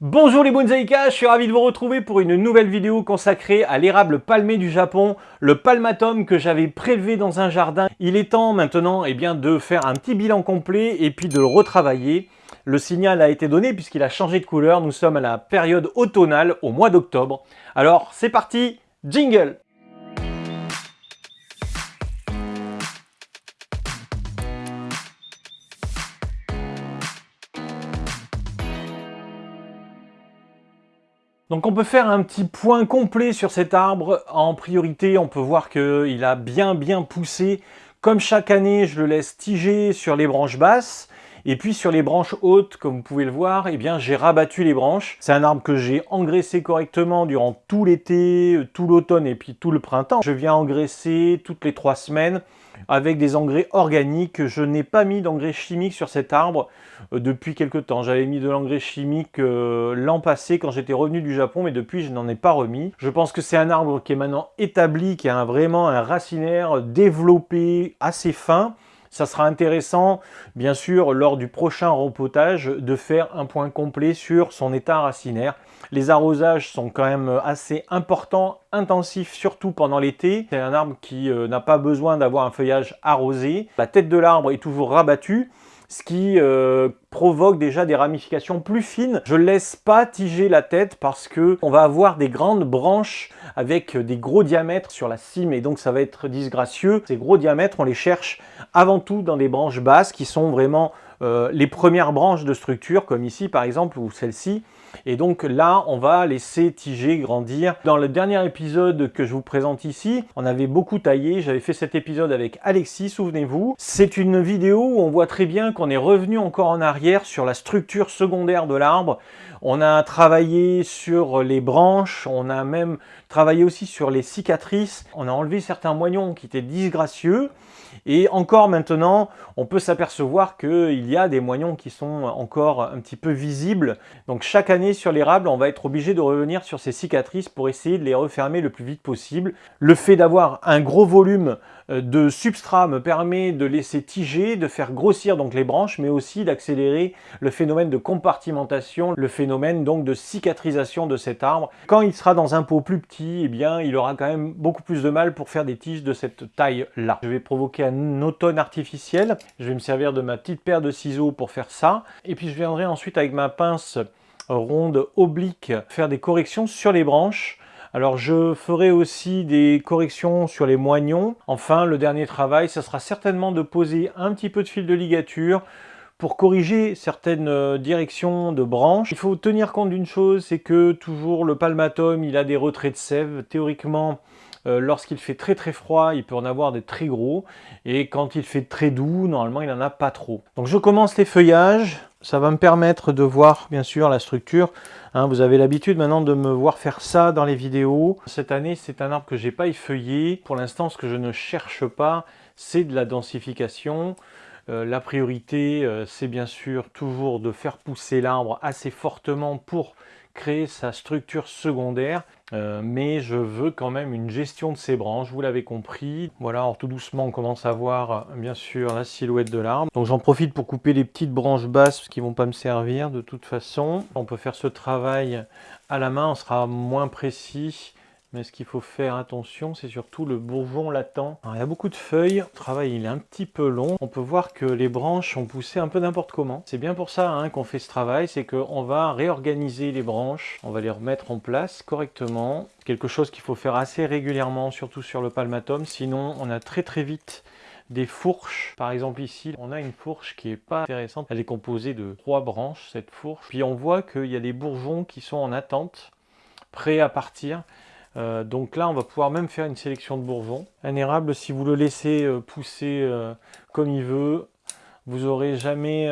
Bonjour les bonsaïkas, je suis ravi de vous retrouver pour une nouvelle vidéo consacrée à l'érable palmé du Japon, le palmatum que j'avais prélevé dans un jardin. Il est temps maintenant eh bien, de faire un petit bilan complet et puis de le retravailler. Le signal a été donné puisqu'il a changé de couleur, nous sommes à la période automnale au mois d'octobre. Alors c'est parti, jingle Donc on peut faire un petit point complet sur cet arbre. En priorité, on peut voir qu'il a bien bien poussé. Comme chaque année, je le laisse tiger sur les branches basses. Et puis sur les branches hautes, comme vous pouvez le voir, eh bien j'ai rabattu les branches. C'est un arbre que j'ai engraissé correctement durant tout l'été, tout l'automne et puis tout le printemps. Je viens engraisser toutes les trois semaines avec des engrais organiques. Je n'ai pas mis d'engrais chimiques sur cet arbre euh, depuis quelques temps. J'avais mis de l'engrais chimique euh, l'an passé quand j'étais revenu du Japon, mais depuis je n'en ai pas remis. Je pense que c'est un arbre qui est maintenant établi, qui a vraiment un racinaire développé assez fin. Ça sera intéressant, bien sûr, lors du prochain repotage, de faire un point complet sur son état racinaire. Les arrosages sont quand même assez importants, intensifs, surtout pendant l'été. C'est un arbre qui euh, n'a pas besoin d'avoir un feuillage arrosé. La tête de l'arbre est toujours rabattue ce qui euh, provoque déjà des ramifications plus fines. Je laisse pas tiger la tête parce que on va avoir des grandes branches avec des gros diamètres sur la cime et donc ça va être disgracieux. Ces gros diamètres, on les cherche avant tout dans des branches basses qui sont vraiment euh, les premières branches de structure comme ici par exemple ou celle-ci et donc là, on va laisser tiger grandir. Dans le dernier épisode que je vous présente ici, on avait beaucoup taillé. J'avais fait cet épisode avec Alexis, souvenez-vous. C'est une vidéo où on voit très bien qu'on est revenu encore en arrière sur la structure secondaire de l'arbre. On a travaillé sur les branches, on a même travaillé aussi sur les cicatrices. On a enlevé certains moignons qui étaient disgracieux. Et encore maintenant, on peut s'apercevoir qu'il y a des moignons qui sont encore un petit peu visibles. Donc chaque année sur l'érable, on va être obligé de revenir sur ces cicatrices pour essayer de les refermer le plus vite possible. Le fait d'avoir un gros volume de substrat me permet de laisser tiger, de faire grossir donc les branches, mais aussi d'accélérer le phénomène de compartimentation, le phénomène donc de cicatrisation de cet arbre. Quand il sera dans un pot plus petit, eh bien, il aura quand même beaucoup plus de mal pour faire des tiges de cette taille-là. Je vais provoquer un automne artificiel. Je vais me servir de ma petite paire de ciseaux pour faire ça. Et puis je viendrai ensuite avec ma pince ronde oblique faire des corrections sur les branches alors je ferai aussi des corrections sur les moignons. Enfin, le dernier travail, ce sera certainement de poser un petit peu de fil de ligature pour corriger certaines euh, directions de branches. Il faut tenir compte d'une chose, c'est que toujours le palmatum, il a des retraits de sève. Théoriquement, euh, lorsqu'il fait très très froid, il peut en avoir des très gros. Et quand il fait très doux, normalement, il n'en a pas trop. Donc je commence les feuillages. Ça va me permettre de voir, bien sûr, la structure. Hein, vous avez l'habitude maintenant de me voir faire ça dans les vidéos. Cette année, c'est un arbre que j'ai pas effeuillé. Pour l'instant, ce que je ne cherche pas, c'est de la densification. Euh, la priorité, euh, c'est bien sûr toujours de faire pousser l'arbre assez fortement pour créer sa structure secondaire. Euh, mais je veux quand même une gestion de ces branches, vous l'avez compris. Voilà, alors tout doucement, on commence à voir bien sûr la silhouette de l'arbre. Donc j'en profite pour couper les petites branches basses qui vont pas me servir de toute façon. On peut faire ce travail à la main, on sera moins précis mais ce qu'il faut faire attention, c'est surtout le bourgeon latent. il y a beaucoup de feuilles, le travail il est un petit peu long. On peut voir que les branches ont poussé un peu n'importe comment. C'est bien pour ça hein, qu'on fait ce travail, c'est qu'on va réorganiser les branches, on va les remettre en place correctement. Quelque chose qu'il faut faire assez régulièrement, surtout sur le palmatum, sinon on a très très vite des fourches. Par exemple ici, on a une fourche qui est pas intéressante. Elle est composée de trois branches, cette fourche. Puis on voit qu'il y a des bourgeons qui sont en attente, prêts à partir. Euh, donc là, on va pouvoir même faire une sélection de bourgeons. Un érable, si vous le laissez euh, pousser euh, comme il veut, vous n'aurez jamais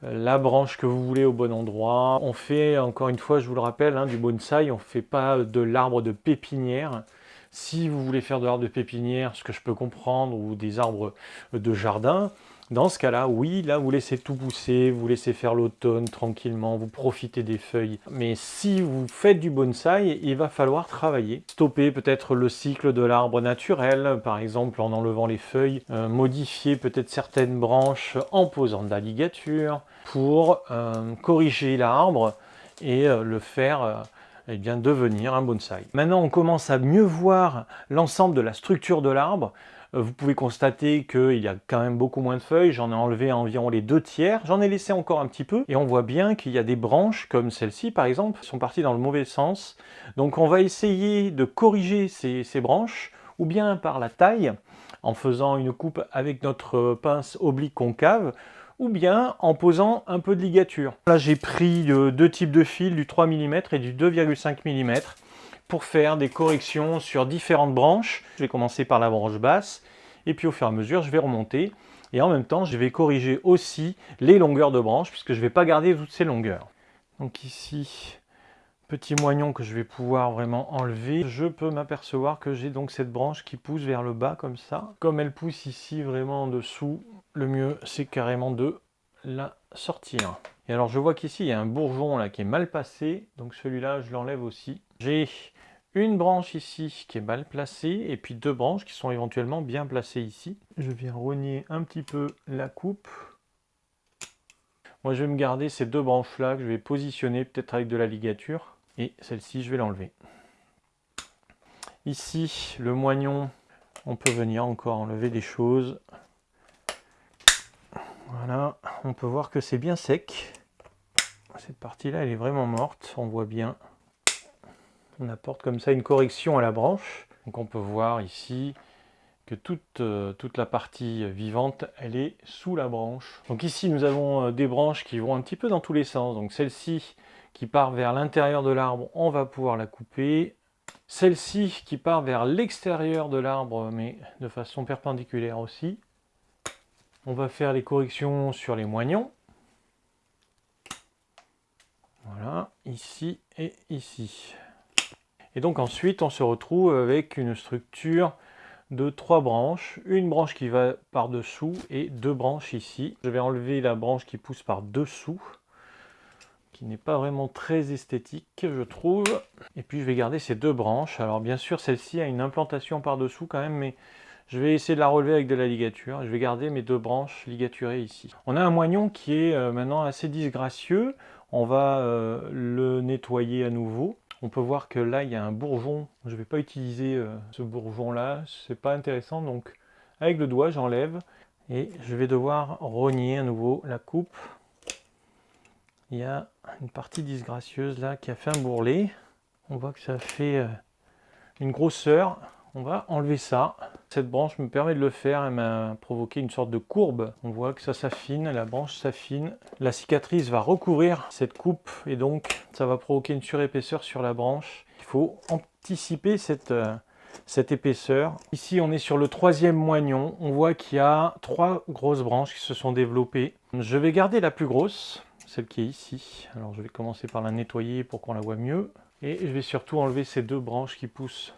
la branche que vous voulez au bon endroit. On fait, encore une fois, je vous le rappelle, hein, du bonsaï, on ne fait pas de l'arbre de pépinière. Si vous voulez faire de l'arbre de pépinière, ce que je peux comprendre, ou des arbres de jardin, dans ce cas-là, oui, là, vous laissez tout pousser, vous laissez faire l'automne tranquillement, vous profitez des feuilles. Mais si vous faites du bonsaï, il va falloir travailler. Stopper peut-être le cycle de l'arbre naturel, par exemple en enlevant les feuilles, euh, modifier peut-être certaines branches en posant de la ligature pour euh, corriger l'arbre et le faire eh devenir un bonsaï. Maintenant, on commence à mieux voir l'ensemble de la structure de l'arbre. Euh, vous pouvez constater qu'il y a quand même beaucoup moins de feuilles, j'en ai enlevé environ les deux tiers, j'en ai laissé encore un petit peu, et on voit bien qu'il y a des branches, comme celle-ci par exemple, qui sont parties dans le mauvais sens. Donc on va essayer de corriger ces, ces branches, ou bien par la taille, en faisant une coupe avec notre pince oblique concave, ou bien en posant un peu de ligature. Là j'ai pris euh, deux types de fils, du 3 mm et du 2,5 mm pour faire des corrections sur différentes branches. Je vais commencer par la branche basse et puis au fur et à mesure je vais remonter et en même temps je vais corriger aussi les longueurs de branches puisque je ne vais pas garder toutes ces longueurs. Donc ici, petit moignon que je vais pouvoir vraiment enlever. Je peux m'apercevoir que j'ai donc cette branche qui pousse vers le bas comme ça. Comme elle pousse ici vraiment en dessous, le mieux c'est carrément de la sortir. Et alors je vois qu'ici il y a un bourgeon là qui est mal passé, donc celui-là je l'enlève aussi. J'ai une branche ici qui est mal placée et puis deux branches qui sont éventuellement bien placées ici. Je viens rogner un petit peu la coupe. Moi je vais me garder ces deux branches là que je vais positionner peut-être avec de la ligature et celle-ci je vais l'enlever. Ici le moignon, on peut venir encore enlever des choses. Voilà, on peut voir que c'est bien sec. Cette partie-là, elle est vraiment morte, on voit bien. On apporte comme ça une correction à la branche. Donc on peut voir ici que toute, euh, toute la partie vivante, elle est sous la branche. Donc ici, nous avons euh, des branches qui vont un petit peu dans tous les sens. Donc celle-ci, qui part vers l'intérieur de l'arbre, on va pouvoir la couper. Celle-ci qui part vers l'extérieur de l'arbre, mais de façon perpendiculaire aussi. On va faire les corrections sur les moignons. Voilà, ici et ici. Et donc ensuite, on se retrouve avec une structure de trois branches. Une branche qui va par-dessous et deux branches ici. Je vais enlever la branche qui pousse par-dessous qui n'est pas vraiment très esthétique, je trouve. Et puis je vais garder ces deux branches. Alors bien sûr, celle-ci a une implantation par-dessous quand même, mais je vais essayer de la relever avec de la ligature. Je vais garder mes deux branches ligaturées ici. On a un moignon qui est euh, maintenant assez disgracieux. On va euh, le nettoyer à nouveau. On peut voir que là, il y a un bourgeon. Je ne vais pas utiliser euh, ce bourgeon-là. C'est pas intéressant. Donc, avec le doigt, j'enlève. Et je vais devoir rogner à nouveau la coupe il y a une partie disgracieuse là qui a fait un bourrelet. On voit que ça fait euh, une grosseur. On va enlever ça. Cette branche me permet de le faire. Elle m'a provoqué une sorte de courbe. On voit que ça s'affine, la branche s'affine. La cicatrice va recouvrir cette coupe et donc ça va provoquer une surépaisseur sur la branche. Il faut anticiper cette, euh, cette épaisseur. Ici, on est sur le troisième moignon. On voit qu'il y a trois grosses branches qui se sont développées. Je vais garder la plus grosse celle qui est ici. Alors je vais commencer par la nettoyer pour qu'on la voit mieux. Et je vais surtout enlever ces deux branches qui poussent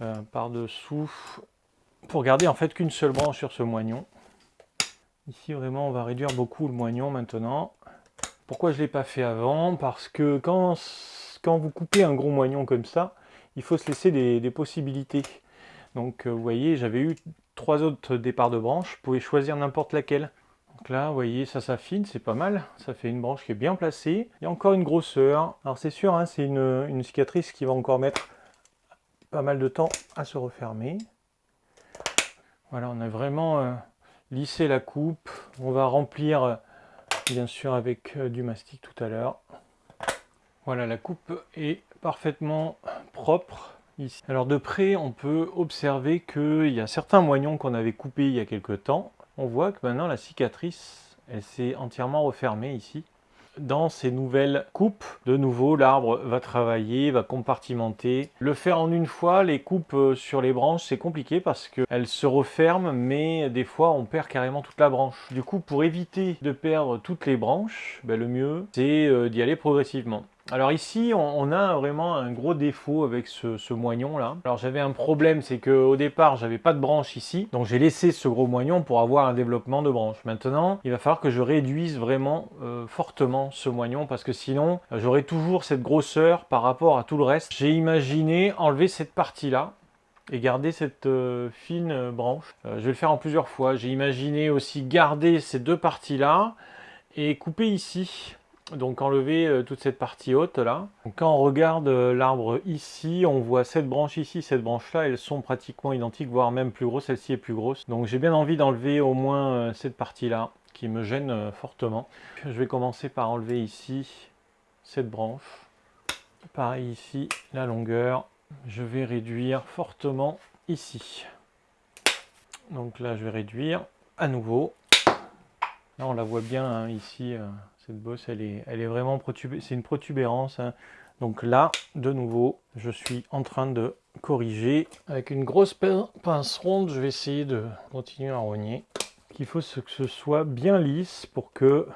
euh, par-dessous pour garder en fait qu'une seule branche sur ce moignon. Ici vraiment on va réduire beaucoup le moignon maintenant. Pourquoi je ne l'ai pas fait avant? Parce que quand, quand vous coupez un gros moignon comme ça, il faut se laisser des, possibilités. Donc euh, vous voyez, j'avais eu trois autres départs de branches, vous pouvez choisir n'importe laquelle. Donc là, vous voyez, ça s'affine, c'est pas mal. Ça fait une branche qui est bien placée. Il y a encore une grosseur. Alors c'est sûr, hein, c'est une, cicatrice qui va encore mettre pas mal de temps à se refermer. Voilà, on a vraiment euh, lissé la coupe. On va remplir, euh, bien sûr, avec euh, du mastic tout à l'heure. Voilà, la coupe est parfaitement propre. Ici. Alors de près, on peut observer qu'il y a certains moignons qu'on avait coupés il y a quelques temps on voit que maintenant la cicatrice, elle s'est entièrement refermée ici. Dans ces nouvelles coupes, de nouveau, l'arbre va travailler, va compartimenter. Le faire en une fois, les coupes euh, sur les branches, c'est compliqué parce qu'elles se referment, mais des fois, on perd carrément toute la branche. Du coup, pour éviter de perdre toutes les branches, ben, le mieux, c'est euh, d'y aller progressivement. Alors ici, on, a vraiment un gros défaut avec ce, moignon là. Alors j'avais un problème, c'est qu'au départ, j'avais pas de branche ici. Donc j'ai laissé ce gros moignon pour avoir un développement de branche. Maintenant, il va falloir que je réduise vraiment euh, fortement ce moignon parce que sinon, j'aurai toujours cette grosseur par rapport à tout le reste. J'ai imaginé enlever cette partie là et garder cette euh, fine branche. Euh, je vais le faire en plusieurs fois. J'ai imaginé aussi garder ces deux parties là et couper ici donc enlever euh, toute cette partie haute là. quand on regarde euh, l'arbre ici, on voit cette branche ici, cette branche là, elles sont pratiquement identiques, voire même plus grosses, celle-ci est plus grosse. Donc j'ai bien envie d'enlever au moins euh, cette partie là, qui me gêne fortement. Je vais commencer par enlever ici cette branche. Pareil ici, la longueur. Je vais réduire fortement ici. Donc là je vais réduire à nouveau. Là on la voit bien hein, ici cette bosse, elle est, elle est vraiment c'est une protubérance. Hein. Donc là, de nouveau, je suis en train de corriger. Avec une grosse pince ronde, je vais essayer de continuer à rogner. Il faut que ce soit bien lisse pour que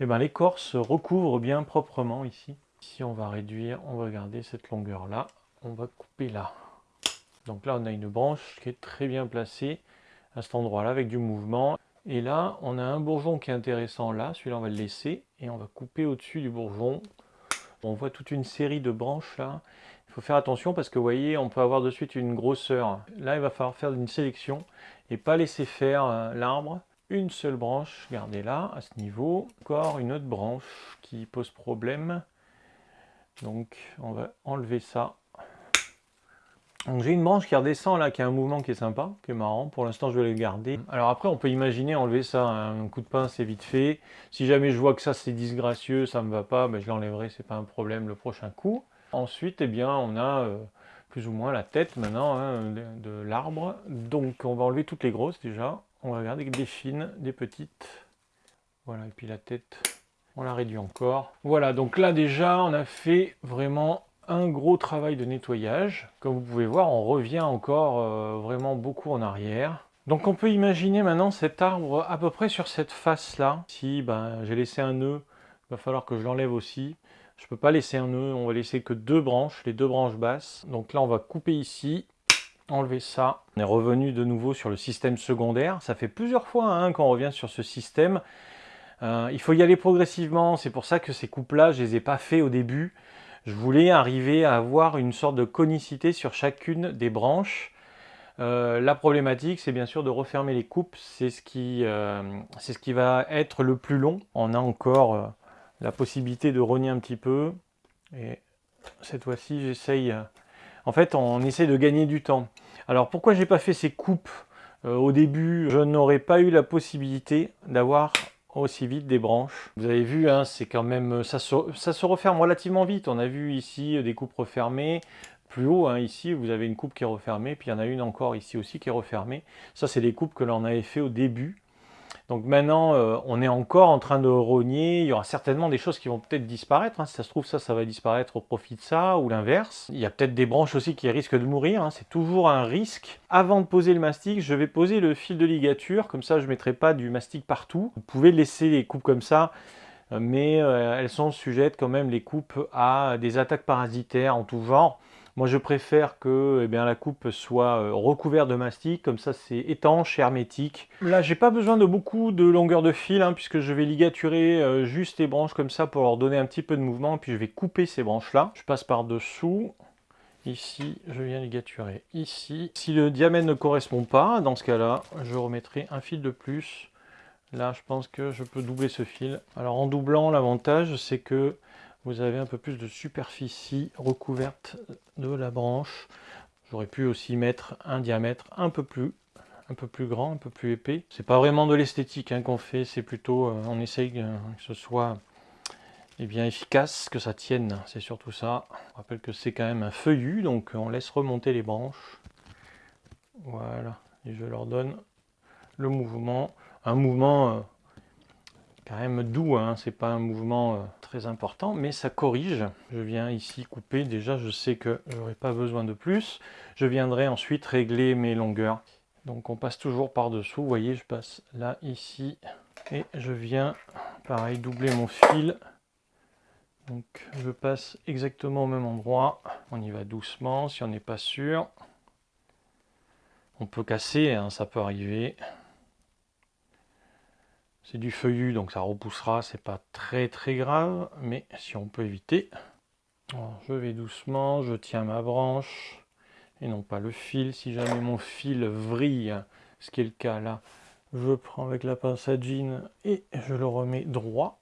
eh ben, l'écorce recouvre bien proprement ici. Ici, on va réduire, on va garder cette longueur-là. On va couper là. Donc là, on a une branche qui est très bien placée à cet endroit-là avec du mouvement. Et là, on a un bourgeon qui est intéressant là, celui-là on va le laisser, et on va couper au-dessus du bourgeon. On voit toute une série de branches là. Il faut faire attention parce que vous voyez, on peut avoir de suite une grosseur. Là, il va falloir faire une sélection et pas laisser faire euh, l'arbre. Une seule branche, gardez là, à ce niveau. Encore une autre branche qui pose problème. Donc, on va enlever ça donc j'ai une branche qui redescend là, qui a un mouvement qui est sympa, qui est marrant. Pour l'instant, je vais le garder. Alors après, on peut imaginer enlever ça, un coup de pince, c'est vite fait. Si jamais je vois que ça c'est disgracieux, ça me va pas, ben, je l'enlèverai, c'est pas un problème le prochain coup. Ensuite, eh bien, on a euh, plus ou moins la tête maintenant hein, de, l'arbre. Donc on va enlever toutes les grosses déjà. On va regarder des fines, des petites. Voilà, et puis la tête, on la réduit encore. Voilà, donc là déjà, on a fait vraiment un gros travail de nettoyage. Comme vous pouvez voir, on revient encore euh, vraiment beaucoup en arrière. Donc on peut imaginer maintenant cet arbre à peu près sur cette face-là. Si ben, j'ai laissé un nœud, il va falloir que je l'enlève aussi. Je ne peux pas laisser un nœud, on va laisser que deux branches, les deux branches basses. Donc là, on va couper ici, enlever ça. On est revenu de nouveau sur le système secondaire. Ça fait plusieurs fois hein, qu'on revient sur ce système. Euh, il faut y aller progressivement, c'est pour ça que ces coupes-là, je les ai pas fait au début je voulais arriver à avoir une sorte de conicité sur chacune des branches. Euh, la problématique, c'est bien sûr de refermer les coupes, c'est ce, qui, euh, va être le plus long. On a encore euh, la possibilité de rogner un petit peu, et cette fois-ci, j'essaye... en fait, on essaie de gagner du temps. Alors, pourquoi j'ai pas fait ces coupes? Au début Je n'aurais pas eu la possibilité d'avoir aussi vite des branches. Vous avez vu, hein, c'est quand même ça se, referme relativement vite. On a vu ici euh, des coupes refermées. Plus haut, hein, ici, vous avez une coupe qui est refermée, puis il y en a une encore ici aussi qui est refermée. Ça, c'est des coupes que l'on avait fait au début. Donc maintenant, euh, on est encore en train de rogner. Il y aura certainement des choses qui vont peut-être disparaître. Hein. Si ça se trouve, ça, ça va disparaître au profit de ça ou l'inverse. Il y a peut-être des branches aussi qui risquent de mourir. Hein. C'est toujours un risque. Avant de poser le mastic, je vais poser le fil de ligature. Comme ça, je ne mettrai pas du mastic partout. Vous pouvez laisser les coupes comme ça euh, mais euh, elles sont sujettes quand même les coupes à des attaques parasitaires en tout genre. Moi, je préfère que eh bien, la coupe soit euh, recouverte de mastic, comme ça c'est étanche hermétique. Là, j'ai pas besoin de beaucoup de longueur de fil, hein, puisque je vais ligaturer euh, juste les branches comme ça pour leur donner un petit peu de mouvement, puis je vais couper ces branches-là. Je passe par-dessous. Ici, je viens ligaturer ici. Si le diamètre ne correspond pas, dans ce cas-là, je remettrai un fil de plus. Là, je pense que je peux doubler ce fil. Alors, en doublant, l'avantage, c'est que vous avez un peu plus de superficie recouverte de la branche. J'aurais pu aussi mettre un diamètre un peu plus un peu plus grand, un peu plus épais. C'est pas vraiment de l'esthétique hein, qu'on fait, c'est plutôt euh, on essaye que ce soit eh bien, efficace, que ça tienne, c'est surtout ça. On rappelle que c'est quand même un feuillu, donc on laisse remonter les branches. Voilà, et je leur donne le mouvement. Un mouvement euh, quand même doux, hein. c'est pas un mouvement euh, très important, mais ça corrige. Je viens ici couper, déjà je sais que j'aurai pas besoin de plus. Je viendrai ensuite régler mes longueurs. Donc on passe toujours par dessous, vous voyez je passe là, ici, et je viens, pareil, doubler mon fil. Donc je passe exactement au même endroit, on y va doucement si on n'est pas sûr. On peut casser, hein, ça peut arriver. C'est du feuillu, donc ça repoussera, c'est pas très très grave, mais si on peut éviter. je vais doucement, je tiens ma branche, et non pas le fil. Si jamais mon fil vrille, ce qui est le cas là, je prends avec la pince à jean et je le remets droit.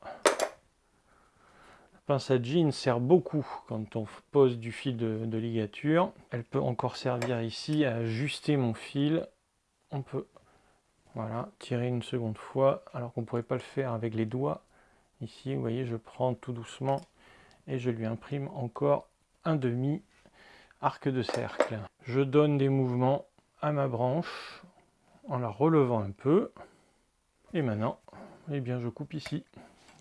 pince à jean sert beaucoup quand on pose du fil de, ligature. Elle peut encore servir ici à ajuster mon fil. On peut voilà, tirer une seconde fois, alors qu'on ne pourrait pas le faire avec les doigts. Ici, vous voyez, je prends tout doucement et je lui imprime encore un demi arc de cercle. Je donne des mouvements à ma branche en la relevant un peu. Et maintenant, eh bien, je coupe ici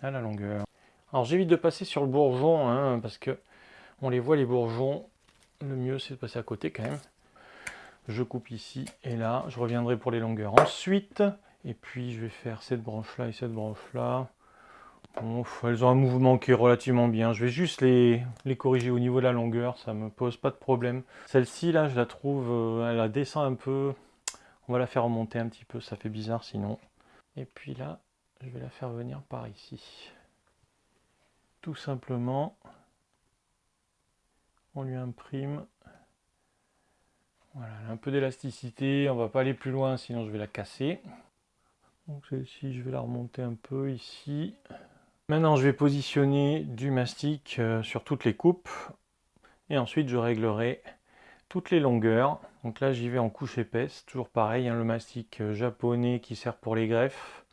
à la longueur. Alors j'évite de passer sur le bourgeon, hein, parce que on les voit les bourgeons. Le mieux c'est de passer à côté quand même. Je coupe ici et là. Je reviendrai pour les longueurs ensuite. Et puis je vais faire cette branche là et cette branche là. elles ont un mouvement qui est relativement bien. Je vais juste les, les, corriger au niveau de la longueur, ça me pose pas de problème. Celle-ci là, je la trouve, euh, elle la descend un peu. On va la faire remonter un petit peu, ça fait bizarre sinon. Et puis là, je vais la faire venir par ici. Tout simplement, on lui imprime. Voilà, un peu d'élasticité, on va pas aller plus loin sinon je vais la casser. Donc celle-ci, je vais la remonter un peu ici. Maintenant, je vais positionner du mastic euh, sur toutes les coupes. Et ensuite, je réglerai toutes les longueurs. Donc là, j'y vais en couche épaisse. Toujours pareil, hein, le mastic euh, japonais qui sert pour les greffes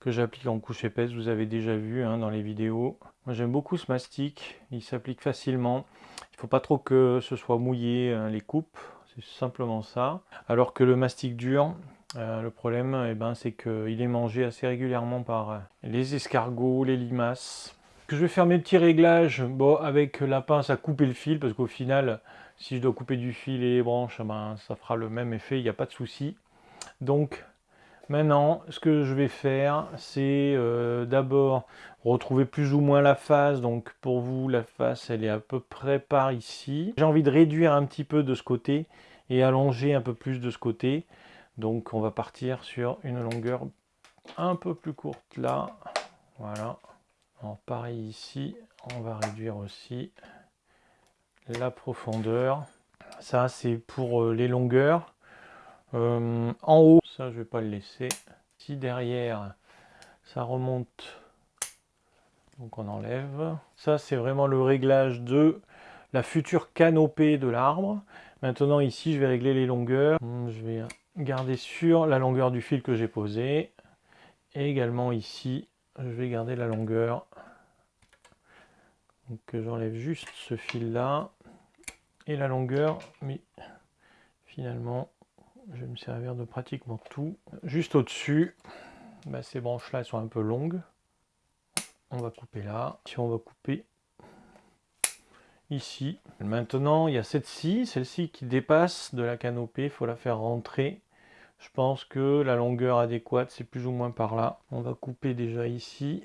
que j'applique en couche épaisse, vous avez déjà vu hein, dans les vidéos. Moi j'aime beaucoup ce mastic, il s'applique facilement. Il ne faut pas trop que ce soit mouillé hein, les coupes, simplement ça. Alors que le mastic dur, euh, le problème eh ben, c'est qu'il est mangé assez régulièrement par euh, les escargots, les limaces. Que je vais faire mes petits réglages bon, avec la pince à couper le fil, parce qu'au final, si je dois couper du fil et les branches, eh ben, ça fera le même effet, il n'y a pas de souci. Donc Maintenant, ce que je vais faire, c'est euh, d'abord retrouver plus ou moins la face. Donc pour vous, la face, elle est à peu près par ici. J'ai envie de réduire un petit peu de ce côté et allonger un peu plus de ce côté. Donc on va partir sur une longueur un peu plus courte là. Voilà. pareil ici, on va réduire aussi la profondeur. Ça, c'est pour euh, les longueurs. Euh, en haut, ça je vais pas le laisser. Si derrière, ça remonte, donc on enlève. Ça c'est vraiment le réglage de la future canopée de l'arbre. Maintenant ici, je vais régler les longueurs. Je vais garder sur la longueur du fil que j'ai posé. Et également ici, je vais garder la longueur. Donc j'enlève juste ce fil là et la longueur, mais finalement je vais me servir de pratiquement tout. Juste au-dessus, bah, ces branches-là sont un peu longues. On va couper là. Si on va couper ici. Maintenant, il y a cette-ci, celle-ci qui dépasse de la canopée. Il faut la faire rentrer. Je pense que la longueur adéquate, c'est plus ou moins par là. On va couper déjà ici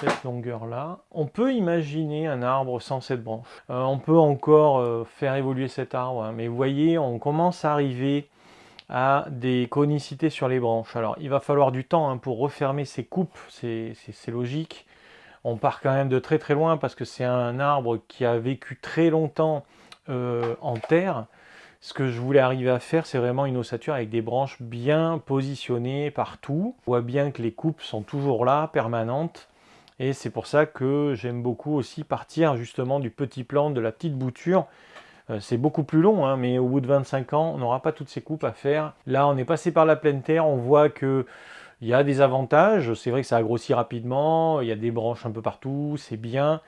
cette longueur là. On peut imaginer un arbre sans cette branche. Euh, on peut encore euh, faire évoluer cet arbre, hein, mais vous voyez, on commence à arriver à des conicités sur les branches. Alors il va falloir du temps hein, pour refermer ces coupes, c'est logique. On part quand même de très très loin parce que c'est un arbre qui a vécu très longtemps euh, en terre. Ce que je voulais arriver à faire, c'est vraiment une ossature avec des branches bien positionnées partout. On voit bien que les coupes sont toujours là, permanentes. Et c'est pour ça que j'aime beaucoup aussi partir justement du petit plan, de la petite bouture. Euh, c'est beaucoup plus long, hein, mais au bout de 25 ans, on n'aura pas toutes ces coupes à faire. Là, on est passé par la pleine terre, on voit que il y a des avantages. C'est vrai que ça a grossi rapidement, il y a des branches un peu partout, c'est bien.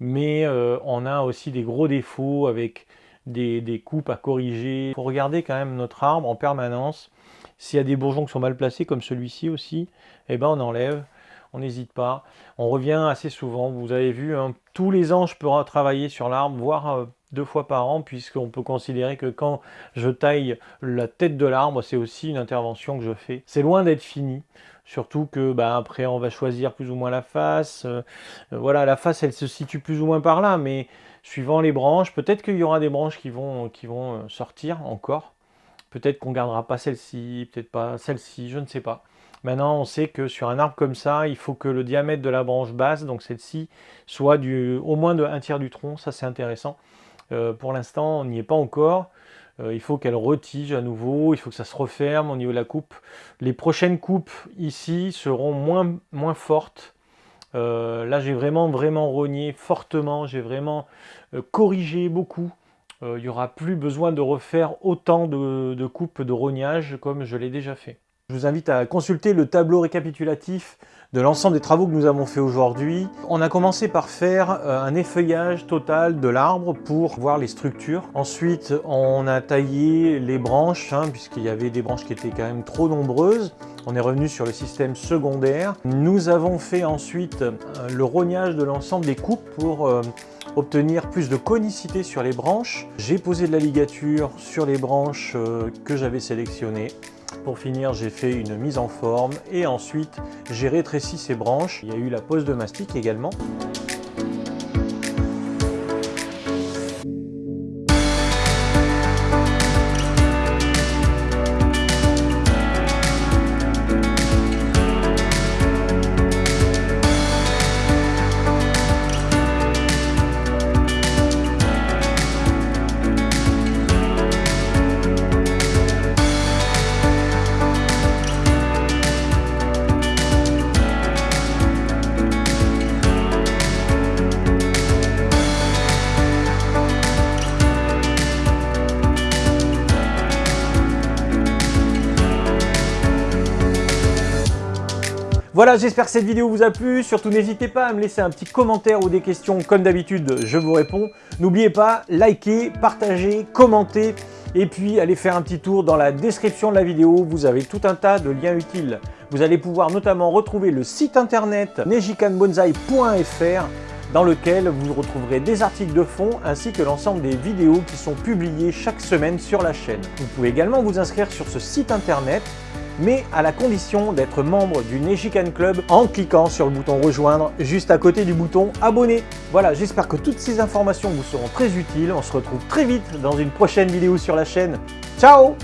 Mais euh, on a aussi des gros défauts avec des, coupes à corriger. Il faut regarder quand même notre arbre en permanence. S'il y a des bourgeons qui sont mal placés, comme celui-ci aussi, eh ben on enlève on n'hésite pas. On revient assez souvent, vous avez vu, hein, tous les ans je peux travailler sur l'arbre, voire euh, deux fois par an, puisqu'on peut considérer que quand je taille la tête de l'arbre, c'est aussi une intervention que je fais. C'est loin d'être fini, surtout que bah, après on va choisir plus ou moins la face. Euh, euh, voilà, la face elle se situe plus ou moins par là, mais suivant les branches, peut-être qu'il y aura des branches qui vont, qui vont sortir encore. Peut-être qu'on gardera pas celle-ci, peut-être pas celle-ci, je ne sais pas. Maintenant, on sait que sur un arbre comme ça, il faut que le diamètre de la branche basse, donc celle-ci, soit du, au moins de un tiers du tronc. Ça, c'est intéressant. Euh, pour l'instant, on n'y est pas encore. Euh, il faut qu'elle retige à nouveau. Il faut que ça se referme au niveau de la coupe. Les prochaines coupes ici seront moins, fortes. Euh, là, j'ai vraiment, vraiment rogné fortement, j'ai vraiment corrigé beaucoup. il n'y aura plus besoin de refaire autant de coupes de rognage comme je l'ai déjà fait. Je vous invite à consulter le tableau récapitulatif de l'ensemble des travaux que nous avons fait aujourd'hui. On a commencé par faire euh, un effeuillage total de l'arbre pour voir les structures. Ensuite, on a taillé les branches, hein, puisqu'il y avait des branches qui étaient quand même trop nombreuses. On est revenu sur le système secondaire. Nous avons fait ensuite euh, le rognage de l'ensemble des coupes pour euh, obtenir plus de conicité sur les branches. J'ai posé de la ligature sur les branches que j'avais sélectionnées. Pour finir, j'ai fait une mise en forme et ensuite j'ai rétréci ces branches. Il y a eu la pose de mastic également. Voilà, j'espère que cette vidéo vous a plu. Surtout, n'hésitez pas à me laisser un petit commentaire ou des questions. Comme d'habitude, je vous réponds. N'oubliez pas, likez, partagez, commentez. Et puis, allez faire un petit tour dans la description de la vidéo. Vous avez tout un tas de liens utiles. Vous allez pouvoir notamment retrouver le site internet nejikanbonsai.fr dans lequel vous retrouverez des articles de fond ainsi que l'ensemble des vidéos qui sont publiées chaque semaine sur la chaîne. Vous pouvez également vous inscrire sur ce site internet mais à la condition d'être membre du Nejikan Club en cliquant sur le bouton rejoindre juste à côté du bouton abonner. Voilà, j'espère que toutes ces informations vous seront très utiles. On se retrouve très vite dans une prochaine vidéo sur la chaîne. Ciao